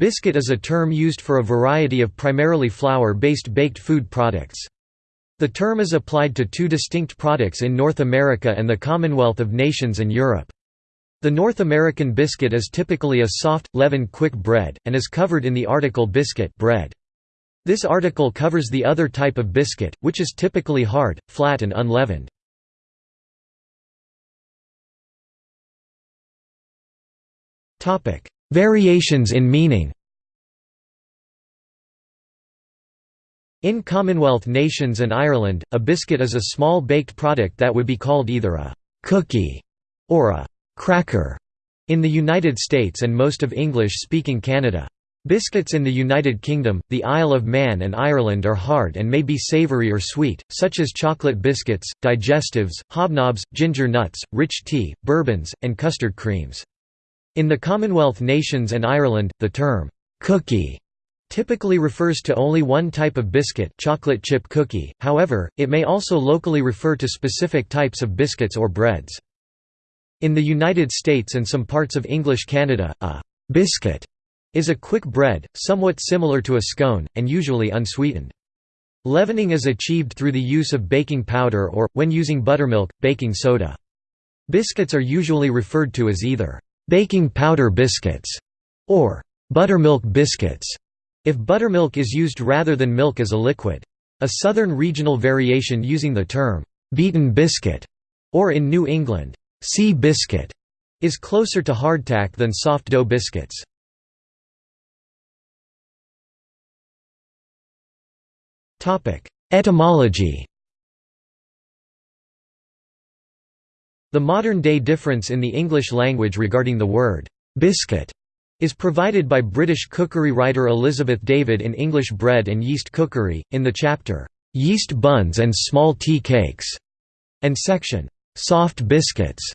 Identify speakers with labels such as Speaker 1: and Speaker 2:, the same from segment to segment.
Speaker 1: Biscuit is a term used for a variety of primarily flour-based baked food products. The term is applied to two distinct products in North America and the Commonwealth of Nations and Europe. The North American biscuit is typically a soft, leavened quick bread, and is covered in the article biscuit bread. This article covers the other type of biscuit, which is typically hard, flat and unleavened. Variations in meaning In Commonwealth nations and Ireland, a biscuit is a small baked product that would be called either a «cookie» or a «cracker» in the United States and most of English-speaking Canada. Biscuits in the United Kingdom, the Isle of Man and Ireland are hard and may be savoury or sweet, such as chocolate biscuits, digestives, hobnobs, ginger nuts, rich tea, bourbons, and custard creams. In the Commonwealth nations and Ireland, the term, "'cookie' typically refers to only one type of biscuit chocolate chip cookie, however, it may also locally refer to specific types of biscuits or breads. In the United States and some parts of English Canada, a «biscuit» is a quick bread, somewhat similar to a scone, and usually unsweetened. Leavening is achieved through the use of baking powder or, when using buttermilk, baking soda. Biscuits are usually referred to as either baking powder biscuits, or buttermilk biscuits, if buttermilk is used rather than milk as a liquid. A southern regional variation using the term beaten biscuit, or in New England, sea biscuit, is closer to hardtack than soft dough biscuits. Etymology The modern-day difference in the English language regarding the word «biscuit» is provided by British cookery writer Elizabeth David in English Bread and Yeast Cookery, in the chapter, "'Yeast Buns and Small Tea Cakes' and section, "'Soft Biscuits'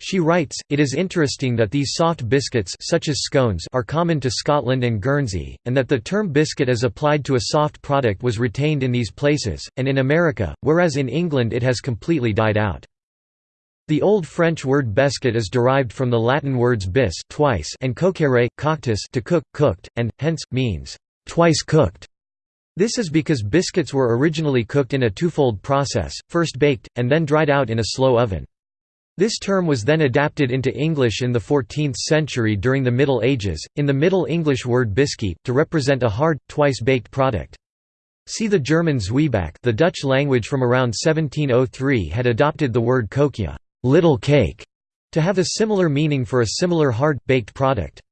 Speaker 1: She writes, it is interesting that these soft biscuits such as scones are common to Scotland and Guernsey, and that the term biscuit as applied to a soft product was retained in these places, and in America, whereas in England it has completely died out. The Old French word bescuit is derived from the Latin words bis twice and coquere, coctus to cook, cooked, and, hence, means, twice cooked. This is because biscuits were originally cooked in a twofold process, first baked, and then dried out in a slow oven. This term was then adapted into English in the 14th century during the Middle Ages, in the Middle English word biscuit, to represent a hard, twice-baked product. See the German Zwieback the Dutch language from around 1703 had adopted the word koekje little cake, to have a similar meaning for a similar hard, baked product.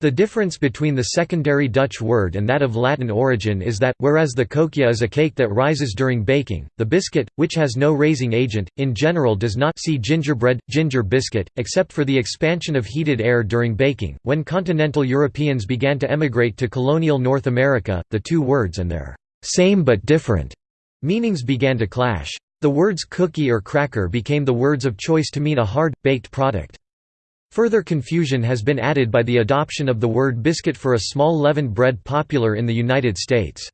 Speaker 1: The difference between the secondary Dutch word and that of Latin origin is that, whereas the koekje is a cake that rises during baking, the biscuit, which has no raising agent, in general does not see gingerbread, ginger biscuit, except for the expansion of heated air during baking. When continental Europeans began to emigrate to colonial North America, the two words and their same but different meanings began to clash. The words cookie or cracker became the words of choice to mean a hard, baked product. Further confusion has been added by the adoption of the word biscuit for a small leavened bread popular in the United States.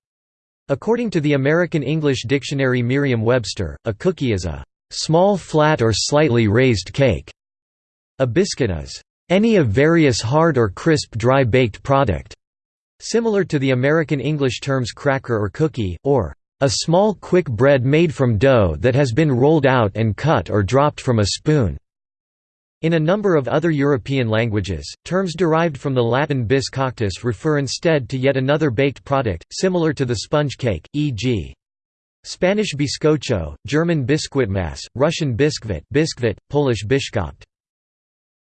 Speaker 1: According to the American English Dictionary Merriam-Webster, a cookie is a small flat or slightly raised cake. A biscuit is any of various hard or crisp dry baked product, similar to the American English terms cracker or cookie, or a small quick bread made from dough that has been rolled out and cut or dropped from a spoon. In a number of other European languages, terms derived from the Latin bis coctus refer instead to yet another baked product, similar to the sponge cake, e.g. Spanish bizcocho, German biskuitmasse, Russian biskvit, biskvit Polish biszkopt.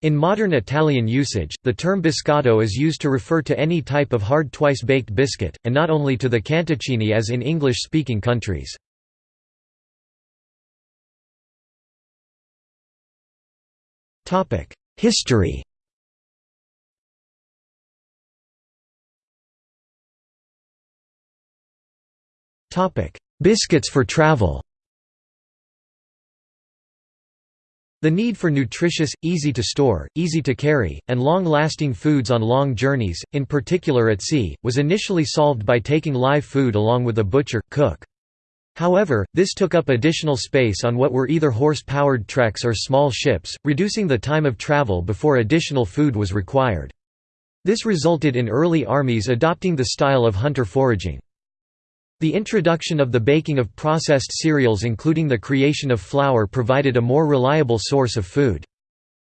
Speaker 1: In modern Italian usage, the term biscotto is used to refer to any type of hard twice-baked biscuit, and not only to the cantuccini as in English-speaking countries. History Biscuits for travel The need for nutritious, easy-to-store, easy-to-carry, and long-lasting foods on long journeys, in particular at sea, was initially solved by taking live food along with a butcher, cook. However, this took up additional space on what were either horse-powered treks or small ships, reducing the time of travel before additional food was required. This resulted in early armies adopting the style of hunter foraging. The introduction of the baking of processed cereals including the creation of flour provided a more reliable source of food.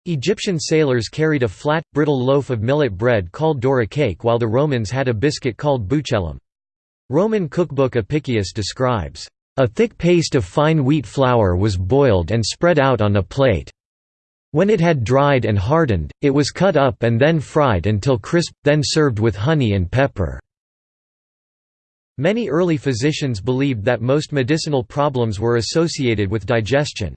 Speaker 1: Egyptian sailors carried a flat, brittle loaf of millet bread called dhourra cake while the Romans had a biscuit called buccellum. Roman cookbook Apicius describes, "...a thick paste of fine wheat flour was boiled and spread out on a plate. When it had dried and hardened, it was cut up and then fried until crisp, then served with honey and pepper." Many early physicians believed that most medicinal problems were associated with digestion.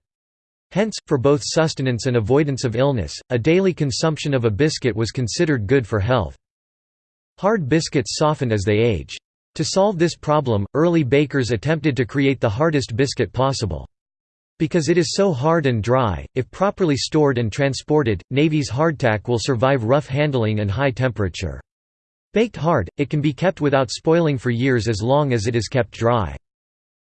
Speaker 1: Hence, for both sustenance and avoidance of illness, a daily consumption of a biscuit was considered good for health. Hard biscuits soften as they age. To solve this problem, early bakers attempted to create the hardest biscuit possible. Because it is so hard and dry, if properly stored and transported, Navy's hardtack will survive rough handling and high temperature. Baked hard, it can be kept without spoiling for years as long as it is kept dry.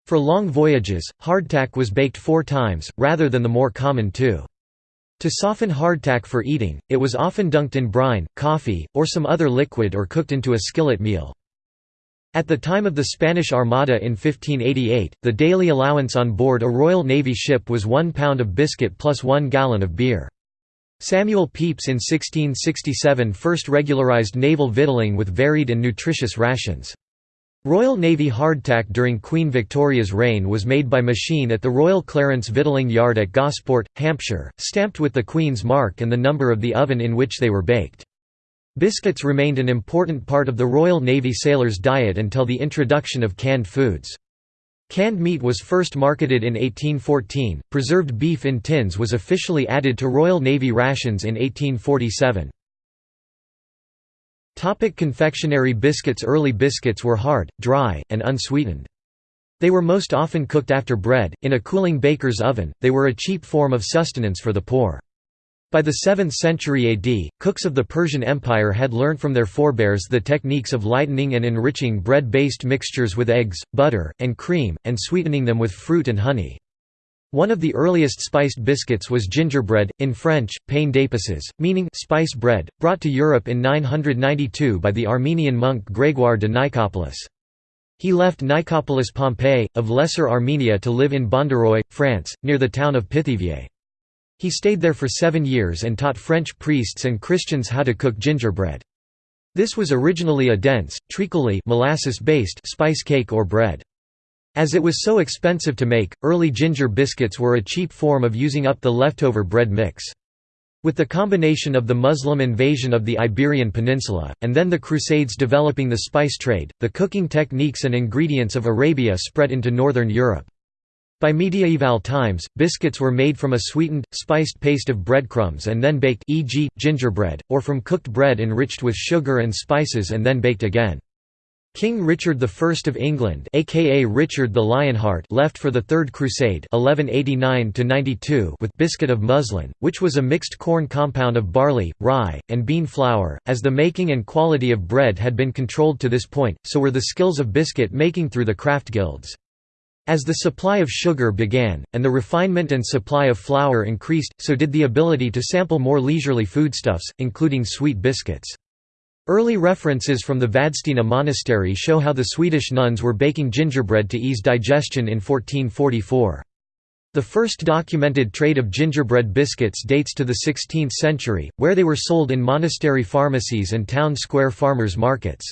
Speaker 1: For long voyages, hardtack was baked four times, rather than the more common two. To soften hardtack for eating, it was often dunked in brine, coffee, or some other liquid or cooked into a skillet meal. At the time of the Spanish Armada in 1588, the daily allowance on board a Royal Navy ship was one pound of biscuit plus one gallon of beer. Samuel Pepys in 1667 first regularized naval victualling with varied and nutritious rations. Royal Navy hardtack during Queen Victoria's reign was made by machine at the Royal Clarence Victualling Yard at Gosport, Hampshire, stamped with the Queen's mark and the number of the oven in which they were baked. Biscuits remained an important part of the Royal Navy sailors' diet until the introduction of canned foods. Canned meat was first marketed in 1814, preserved beef in tins was officially added to Royal Navy rations in 1847. Topic confectionery biscuits Early biscuits were hard, dry, and unsweetened. They were most often cooked after bread, in a cooling baker's oven, they were a cheap form of sustenance for the poor. By the 7th century AD, cooks of the Persian Empire had learnt from their forebears the techniques of lightening and enriching bread-based mixtures with eggs, butter, and cream, and sweetening them with fruit and honey. One of the earliest spiced biscuits was gingerbread, in French, pain d'épices, meaning spice bread, brought to Europe in 992 by the Armenian monk Grégoire de Nicopolis. He left Nicopolis Pompeii, of Lesser Armenia to live in Bondaroy, France, near the town of Pithiviers. He stayed there for seven years and taught French priests and Christians how to cook gingerbread. This was originally a dense, treacly molasses-based spice cake or bread. As it was so expensive to make, early ginger biscuits were a cheap form of using up the leftover bread mix. With the combination of the Muslim invasion of the Iberian Peninsula, and then the Crusades developing the spice trade, the cooking techniques and ingredients of Arabia spread into northern Europe. By mediaeval times, biscuits were made from a sweetened, spiced paste of breadcrumbs and then baked e.g., gingerbread, or from cooked bread enriched with sugar and spices and then baked again. King Richard I of England aka Richard the Lionheart left for the Third Crusade 1189 with biscuit of muslin, which was a mixed corn compound of barley, rye, and bean flour. As the making and quality of bread had been controlled to this point, so were the skills of biscuit making through the craft guilds. As the supply of sugar began, and the refinement and supply of flour increased, so did the ability to sample more leisurely foodstuffs, including sweet biscuits. Early references from the Vadstena monastery show how the Swedish nuns were baking gingerbread to ease digestion in 1444. The first documented trade of gingerbread biscuits dates to the 16th century, where they were sold in monastery pharmacies and town square farmers' markets.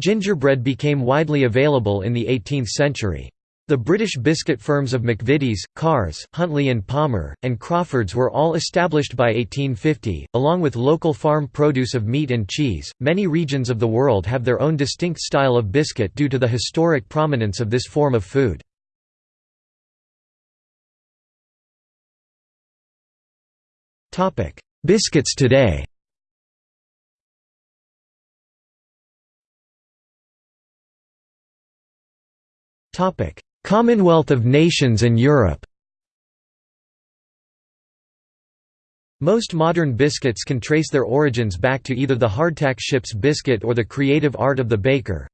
Speaker 1: Gingerbread became widely available in the 18th century. The British biscuit firms of McVitie's, Carr's, Huntley and Palmer, and Crawford's were all established by 1850, along with local farm produce of meat and cheese. Many regions of the world have their own distinct style of biscuit due to the historic prominence of this form of food. Topic: Biscuits today. Topic: Commonwealth of Nations and Europe Most modern biscuits can trace their origins back to either the hardtack ship's biscuit or the creative art of the baker.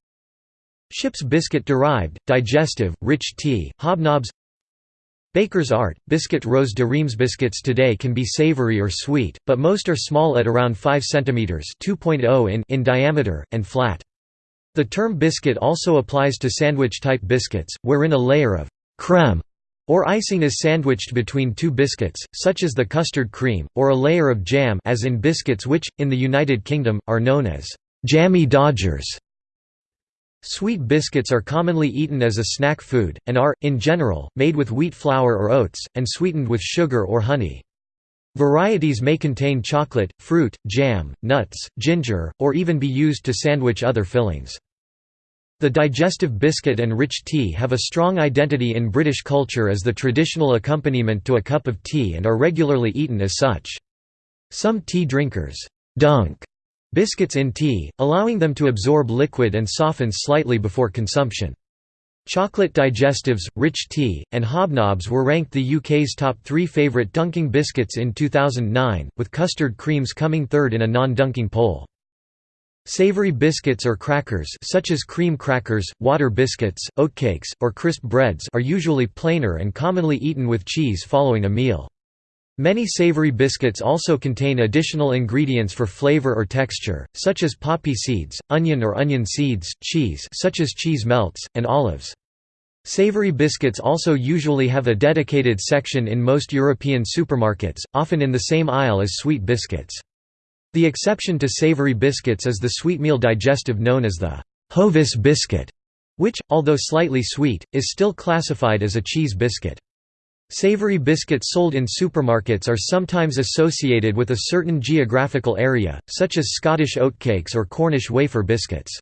Speaker 1: Ship's biscuit derived, digestive, rich tea, hobnobs Baker's art, biscuit rose de Reims biscuits today can be savory or sweet, but most are small at around 5 cm (2.0 in) in diameter, and flat. The term biscuit also applies to sandwich-type biscuits, wherein a layer of crème or icing is sandwiched between two biscuits, such as the custard cream, or a layer of jam as in biscuits which, in the United Kingdom, are known as jammy dodgers. Sweet biscuits are commonly eaten as a snack food, and are, in general, made with wheat flour or oats, and sweetened with sugar or honey. Varieties may contain chocolate, fruit, jam, nuts, ginger, or even be used to sandwich other fillings. The digestive biscuit and rich tea have a strong identity in British culture as the traditional accompaniment to a cup of tea and are regularly eaten as such. Some tea drinkers dunk biscuits in tea, allowing them to absorb liquid and soften slightly before consumption. Chocolate digestives, rich tea, and hobnobs were ranked the UK's top three favourite dunking biscuits in 2009, with custard creams coming third in a non-dunking poll. Savory biscuits or crackers such as cream crackers, water biscuits, oatcakes, or crisp breads are usually plainer and commonly eaten with cheese following a meal. Many savory biscuits also contain additional ingredients for flavor or texture, such as poppy seeds, onion or onion seeds, cheese such as cheese melts, and olives. Savory biscuits also usually have a dedicated section in most European supermarkets, often in the same aisle as sweet biscuits. The exception to savory biscuits is the sweetmeal digestive known as the Hovis biscuit, which, although slightly sweet, is still classified as a cheese biscuit. Savory biscuits sold in supermarkets are sometimes associated with a certain geographical area, such as Scottish oatcakes or Cornish wafer biscuits.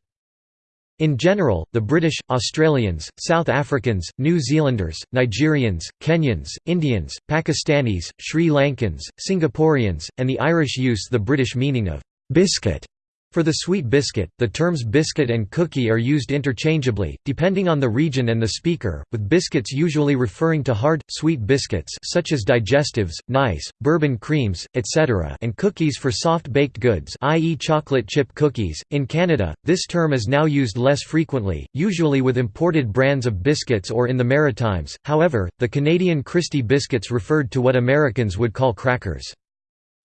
Speaker 1: In general, the British, Australians, South Africans, New Zealanders, Nigerians, Kenyans, Indians, Pakistanis, Sri Lankans, Singaporeans, and the Irish use the British meaning of «biscuit» For the sweet biscuit, the terms biscuit and cookie are used interchangeably, depending on the region and the speaker, with biscuits usually referring to hard, sweet biscuits such as digestives, nice, bourbon creams, etc. and cookies for soft baked goods i.e. chocolate chip cookies. In Canada, this term is now used less frequently, usually with imported brands of biscuits or in the Maritimes, however, the Canadian Christie biscuits referred to what Americans would call crackers.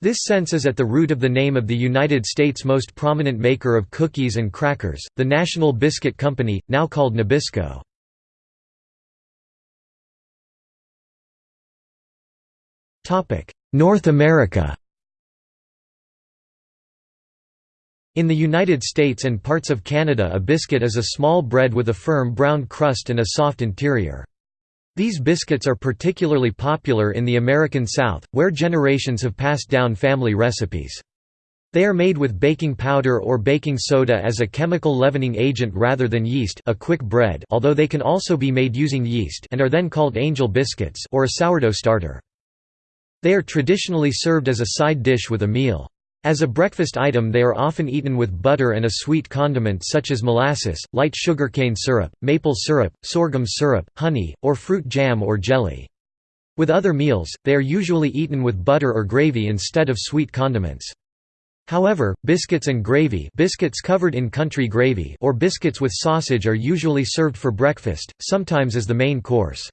Speaker 1: This sense is at the root of the name of the United States' most prominent maker of cookies and crackers, the National Biscuit Company, now called Nabisco. North America In the United States and parts of Canada a biscuit is a small bread with a firm brown crust and a soft interior. These biscuits are particularly popular in the American South, where generations have passed down family recipes. They are made with baking powder or baking soda as a chemical leavening agent rather than yeast a quick bread although they can also be made using yeast and are then called angel biscuits or a sourdough starter. They are traditionally served as a side dish with a meal. As a breakfast item they are often eaten with butter and a sweet condiment such as molasses, light sugarcane syrup, maple syrup, sorghum syrup, honey, or fruit jam or jelly. With other meals, they are usually eaten with butter or gravy instead of sweet condiments. However, biscuits and gravy biscuits covered in country gravy or biscuits with sausage are usually served for breakfast, sometimes as the main course.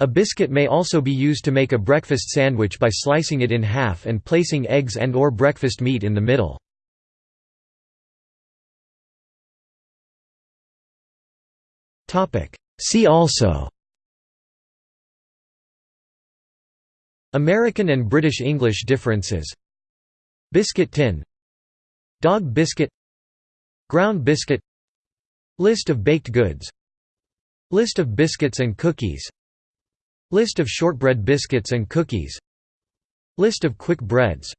Speaker 1: A biscuit may also be used to make a breakfast sandwich by slicing it in half and placing eggs and or breakfast meat in the middle. See also American and British English differences Biscuit tin Dog biscuit Ground biscuit List of baked goods List of biscuits and cookies List of shortbread biscuits and cookies. List of quick breads.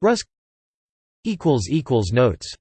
Speaker 1: Rusk. Notes